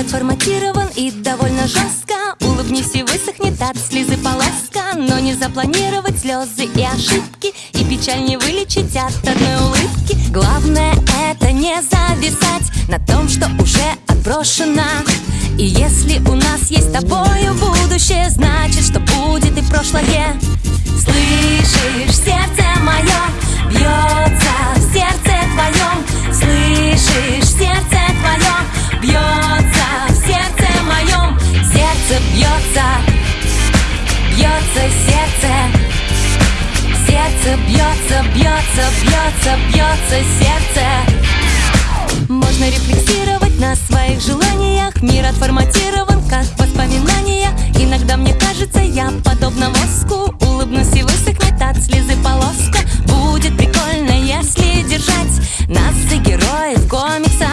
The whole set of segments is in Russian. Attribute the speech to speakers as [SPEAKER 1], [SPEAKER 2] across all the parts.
[SPEAKER 1] отформатирован и довольно жестко. Улыбнись и высохнет от слезы полоска. Но не запланировать слезы и ошибки И печаль не вылечить от одной улыбки. Главное это не зависать на том, что уже отброшено. И если у нас есть с тобою будущее Значит, что будет Сердце бьется, бьется, бьется, бьется сердце. Можно рефлексировать на своих желаниях. Мир отформатирован, как воспоминания. Иногда мне кажется, я подобна мозгу Улыбнусь и высохнет от слезы полоска. Будет прикольно, если держать нас за героев комиксов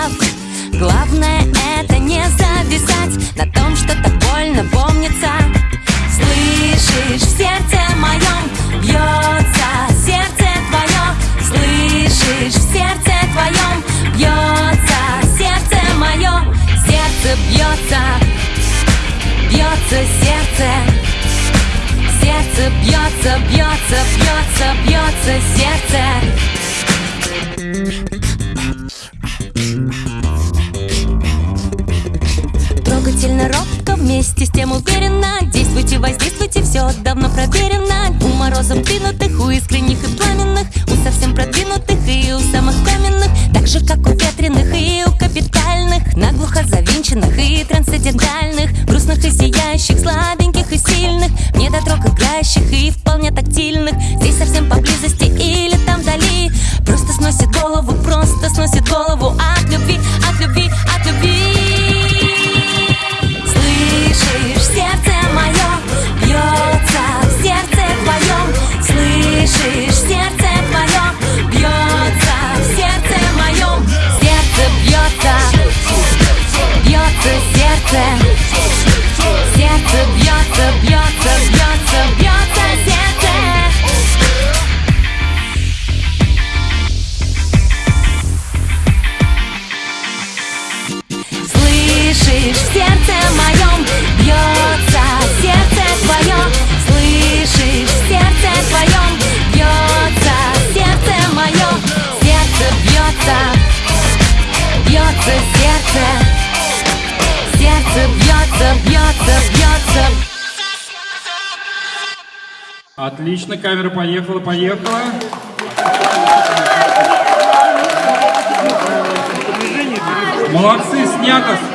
[SPEAKER 1] бьется, бьется, бьется, бьется сердце. Трогательно робко, вместе с тем уверенно. Действуйте, воздействуйте, все давно проверено. У морозом двинутых, у искренних и пламенных У совсем продвинутых и у самых каменных. Так же, как у ветреных и у капитальных Наглухо завинченных и трансцендентальных Грустных и сияющих, слабеньких и сильных Недотрог играющих и вполне тактильных. Здесь совсем поблизости или там вдали? Просто сносит голову, просто сносит голову. От любви, от любви, от любви. Слышишь, сердце мое бьется в сердце твоем Слышишь, сердце твое бьется в сердце моем Сердце бьется, бьется Сердце Сердце бьется, бьется, бьется
[SPEAKER 2] Отлично, камера поехала, поехала. Молодцы, снято.